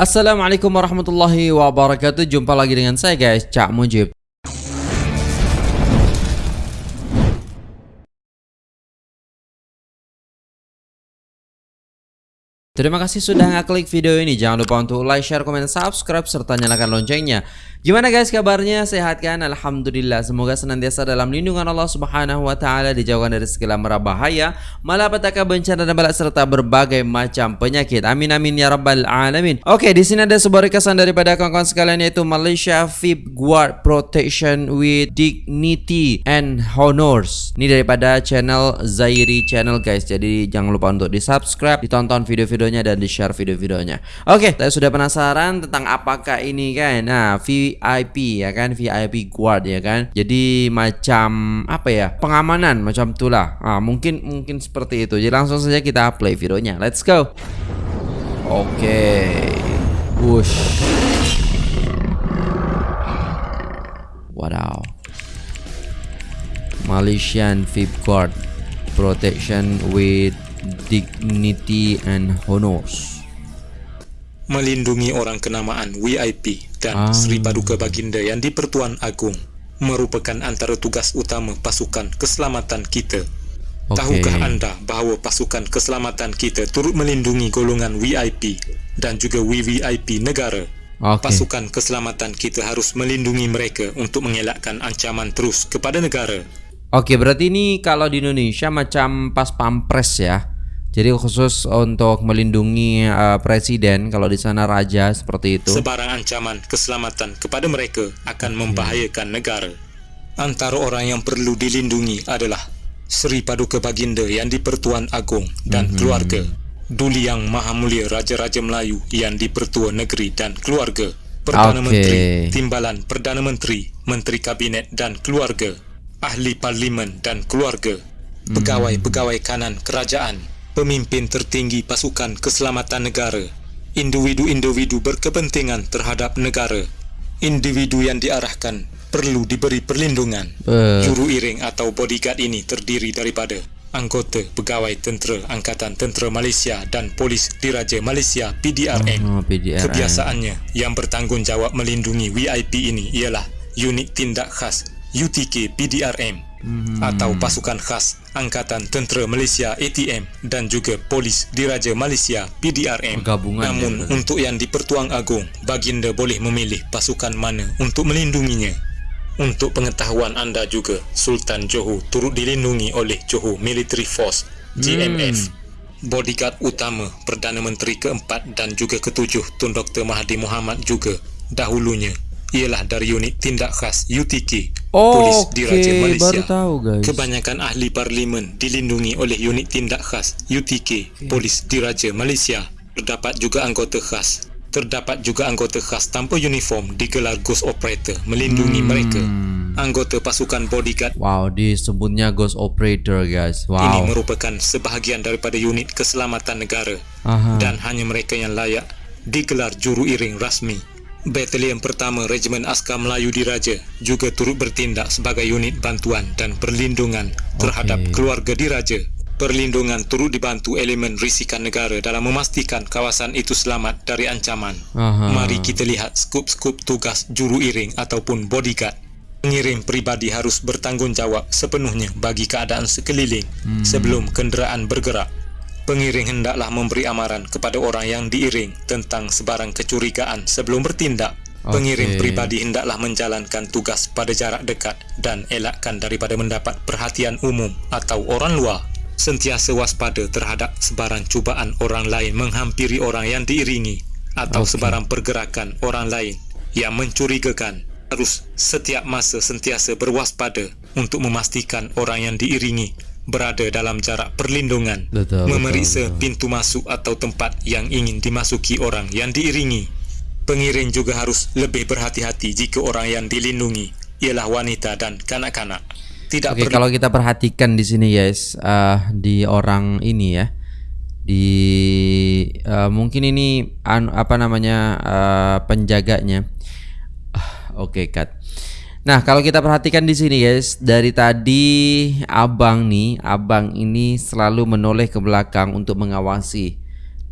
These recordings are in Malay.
Assalamualaikum warahmatullahi wabarakatuh. Jumpa lagi dengan saya guys. Cak Mujib Terima kasih sudah ngeklik video ini. Jangan lupa untuk like, share, komen, subscribe, serta nyalakan loncengnya. Gimana guys kabarnya? Sehat kan? Alhamdulillah. Semoga senantiasa dalam lindungan Allah Subhanahu Wa Taala dijauhkan dari segala mara bahaya, malapetaka bencana dan balak serta berbagai macam penyakit. Amin amin ya rabbal alamin. Oke, di sini ada sebuah requestan daripada kawan-kawan sekalian yaitu Malaysia VIP Guard Protection with Dignity and Honors. Ini daripada channel Zairi Channel guys. Jadi jangan lupa untuk di subscribe, ditonton video-video videonya dan di share video-videonya Oke, saya sudah penasaran tentang apakah ini kan? Nah, VIP ya kan, VIP guard ya kan? Jadi macam apa ya, pengamanan macam itulah. Nah, Mungkin mungkin seperti itu. Jadi langsung saja kita play videonya. Let's go. Oke. Wush. Wadaw Malaysian VIP guard Protection with dignity and honors. Melindungi orang kenamaan VIP dan ah. Sri Paduka Baginda yang di-Pertuan Agong merupakan antara tugas utama pasukan keselamatan kita. Okay. Tahukah anda bahawa pasukan keselamatan kita turut melindungi golongan VIP dan juga VVIP negara? Okay. Pasukan keselamatan kita harus melindungi mereka untuk mengelakkan ancaman terus kepada negara. Oke, berarti ini kalau di Indonesia macam pas pampres ya. Jadi khusus untuk melindungi uh, presiden kalau di sana raja seperti itu. Sebarang ancaman keselamatan kepada mereka akan membahayakan negara. Antara orang yang perlu dilindungi adalah Sri Paduka Baginda yang di-Pertuan Agong dan mm -hmm. keluarga. Duli Yang Maha Mulia Raja-Raja Melayu yang di-Pertua Negeri dan keluarga. Perdana okay. Menteri, Timbalan Perdana Menteri, Menteri Kabinet dan keluarga ahli parlimen dan keluarga, pegawai-pegawai kanan kerajaan, pemimpin tertinggi pasukan keselamatan negara, individu-individu berkepentingan terhadap negara, individu yang diarahkan perlu diberi perlindungan. Uh. Juru iring atau bodyguard ini terdiri daripada anggota pegawai tentera Angkatan Tentera Malaysia dan Polis Diraja Malaysia PDRM. Oh, PDRM. Kebiasaannya yang bertanggungjawab melindungi VIP ini ialah unit tindak khas UTK PDRM hmm. atau pasukan khas Angkatan Tentera Malaysia ATM dan juga Polis Diraja Malaysia PDRM. Gabungan Namun ya, untuk yang di-Pertuan Agong, baginda boleh memilih pasukan mana untuk melindunginya. Untuk pengetahuan anda juga, Sultan Johor turut dilindungi oleh Johor Military Force GMF. Hmm. Bodyguard utama Perdana Menteri keempat dan juga ketujuh Tun Dr. Mahathir Mohamad juga dahulunya ialah dari unit tindak khas UTK oh, Polis Diraja okay. Malaysia. Baru tahu, guys. Kebanyakan ahli parlimen dilindungi oleh unit tindak khas UTK okay. Polis Diraja Malaysia. Terdapat juga anggota khas. Terdapat juga anggota khas tanpa uniform digelar Ghost Operator melindungi hmm. mereka. Anggota pasukan bodyguard. Wow, disebutnya Ghost Operator, guys. Wow. Ini merupakan sebahagian daripada unit keselamatan negara. Aha. Dan hanya mereka yang layak digelar juru iring rasmi Batalion pertama Regimen Askar Melayu Diraja juga turut bertindak sebagai unit bantuan dan perlindungan terhadap okay. keluarga diraja. Perlindungan turut dibantu elemen risikan negara dalam memastikan kawasan itu selamat dari ancaman. Aha. Mari kita lihat skup-skup tugas juru iring ataupun bodyguard. Pengiring pribadi harus bertanggungjawab sepenuhnya bagi keadaan sekeliling hmm. sebelum kenderaan bergerak pengiring hendaklah memberi amaran kepada orang yang diiring tentang sebarang kecurigaan sebelum bertindak. Okay. Pengiring pribadi hendaklah menjalankan tugas pada jarak dekat dan elakkan daripada mendapat perhatian umum atau orang luar. Sentiasa waspada terhadap sebarang cubaan orang lain menghampiri orang yang diiringi atau okay. sebarang pergerakan orang lain yang mencurigakan. Harus setiap masa sentiasa berwaspada untuk memastikan orang yang diiringi berada dalam jarak perlindungan betul, memeriksa betul, betul. pintu masuk atau tempat yang ingin dimasuki orang yang diiringi. Pengiring juga harus lebih berhati-hati jika orang yang dilindungi ialah wanita dan kanak-kanak. Tidak okay, kalau kita perhatikan di sini guys uh, di orang ini ya di uh, mungkin ini an, apa namanya uh, penjaganya. Uh, oke okay, cut Nah, kalau kita perhatikan di sini guys, dari tadi abang nih, abang ini selalu menoleh ke belakang untuk mengawasi.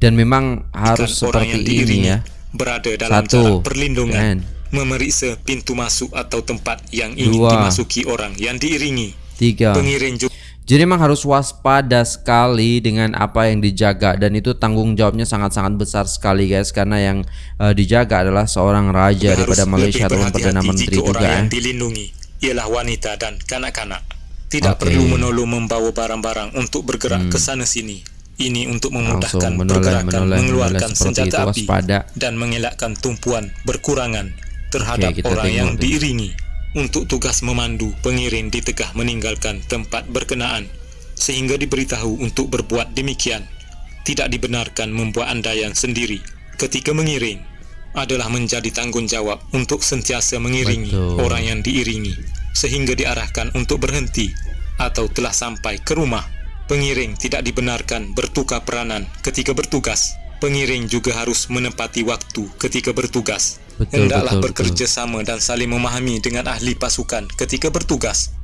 Dan memang harus Ikan seperti ini ya. berada dalam Satu. jarak perlindungan, Kan. memeriksa pintu masuk atau tempat yang ingin Dua. dimasuki orang yang diiringi. Tiga. Pengiring juga Jadi memang harus waspada sekali dengan apa yang dijaga dan itu tanggung jawabnya sangat-sangat besar sekali guys karena yang eh, dijaga adalah seorang raja daripada Malaysia ataupun perdana menteri juga orang eh. yang dilindungi ialah wanita dan kanak-kanak. Tidak Okey. perlu menolong membawa barang-barang untuk bergerak ke sana sini. Ini untuk memudahkan Hmm. Menoleh, pergerakan menoleh, mengeluarkan menoleh senjata itu, api waspada. dan mengelakkan tumpuan berkurangan terhadap kita orang yang diiringi. Untuk tugas memandu pengiring di tengah meninggalkan tempat berkenaan sehingga diberitahu untuk berbuat demikian. Tidak dibenarkan membuat andaian sendiri ketika mengiring adalah menjadi tanggungjawab untuk sentiasa mengiringi Betul. orang yang diiringi sehingga diarahkan untuk berhenti atau telah sampai ke rumah. Pengiring tidak dibenarkan bertukar peranan ketika bertugas. Pengiring juga harus menepati waktu ketika bertugas. Betul, Hendaklah betul, bekerja sama dan saling memahami dengan ahli pasukan ketika bertugas.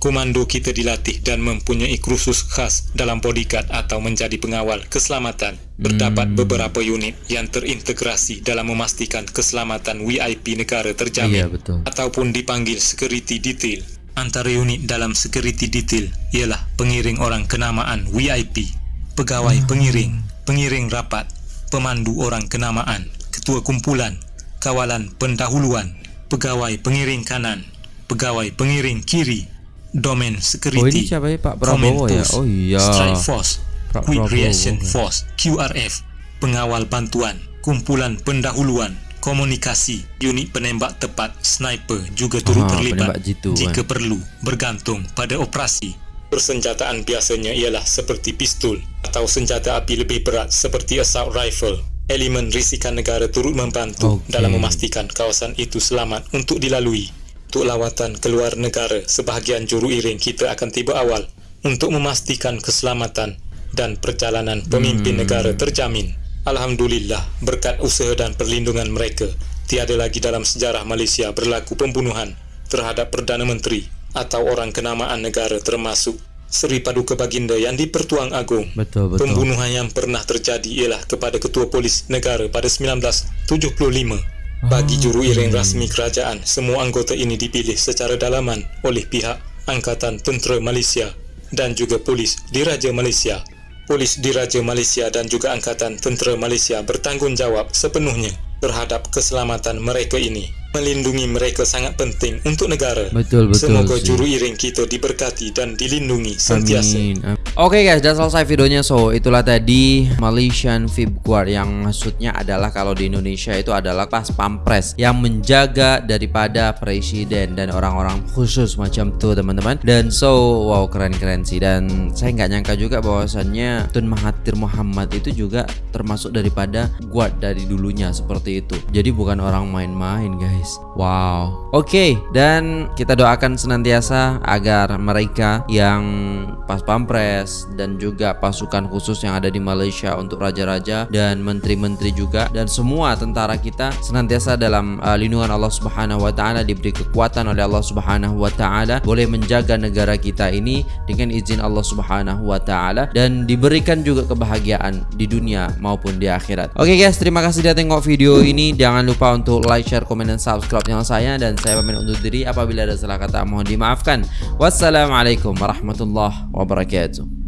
Komando kita dilatih dan mempunyai kursus khas dalam bodyguard atau menjadi pengawal keselamatan. Terdapat beberapa unit yang terintegrasi dalam memastikan keselamatan VIP negara terjamin Iya, betul. ataupun dipanggil security detail. Antara unit dalam security detail ialah pengiring orang kenamaan VIP, pegawai pengiring, pengiring rapat, pemandu orang kenamaan, ketua kumpulan, kawalan pendahuluan, pegawai pengiring kanan, pegawai pengiring kiri, domain security, Oh, ini siapa ya, Pak Prabowo ya? Oh, iya. strike force, Pak quick Prabowo, reaction kan. force, QRF, pengawal bantuan, kumpulan pendahuluan, komunikasi, unit penembak tepat, sniper juga turut Aha, terlibat jitu, jika kan. perlu, bergantung pada operasi. Persenjataan biasanya ialah seperti pistol atau senjata api lebih berat seperti assault rifle. Elemen risikan negara turut membantu Okey. dalam memastikan kawasan itu selamat untuk dilalui. Untuk lawatan keluar negara, sebahagian juru iring kita akan tiba awal untuk memastikan keselamatan dan perjalanan pemimpin Hmm. negara terjamin. Alhamdulillah, berkat usaha dan perlindungan mereka, tiada lagi dalam sejarah Malaysia berlaku pembunuhan terhadap Perdana Menteri atau orang kenamaan negara termasuk Seri Paduka Baginda yang di-Pertuan Agong. Betul, betul. Pembunuhan yang pernah terjadi ialah kepada Ketua Polis Negara pada 1975. Bagi juru iring rasmi kerajaan, semua anggota ini dipilih secara dalaman oleh pihak Angkatan Tentera Malaysia dan juga Polis Diraja Malaysia. Polis Diraja Malaysia dan juga Angkatan Tentera Malaysia bertanggungjawab sepenuhnya terhadap keselamatan mereka ini. Melindungi mereka sangat penting untuk negara. Betul, betul Semoga juru iring kita diberkati dan dilindungi sentiasa. Amin. Am- Oke guys, sudah selesai videonya. So, itulah tadi Malaysian Fib Guard yang maksudnya adalah kalau di Indonesia itu adalah pas pampres yang menjaga daripada presiden dan orang-orang khusus macam tuh teman-teman. Dan so, wow keren-keren sih. Dan saya nggak nyangka juga bahwasannya Tun Mahathir Muhammad itu juga termasuk daripada guard dari dulunya seperti itu. Jadi bukan orang main-main guys. Wow. Oke, dan kita doakan senantiasa agar mereka yang pas pampres dan juga pasukan khusus yang ada di Malaysia untuk raja-raja dan menteri-menteri juga dan semua tentara kita senantiasa dalam uh, lindungan Allah Subhanahu wa taala diberi kekuatan oleh Allah Subhanahu wa taala boleh menjaga negara kita ini dengan izin Allah Subhanahu wa taala dan diberikan juga kebahagiaan di dunia maupun di akhirat. Oke guys, terima kasih sudah tengok video ini. Jangan lupa untuk like, share, komen dan subscribe channel saya dan saya pamit undur diri apabila ada salah kata mohon dimaafkan. Wassalamualaikum warahmatullahi wabarakatuh.